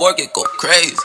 work it, go crazy.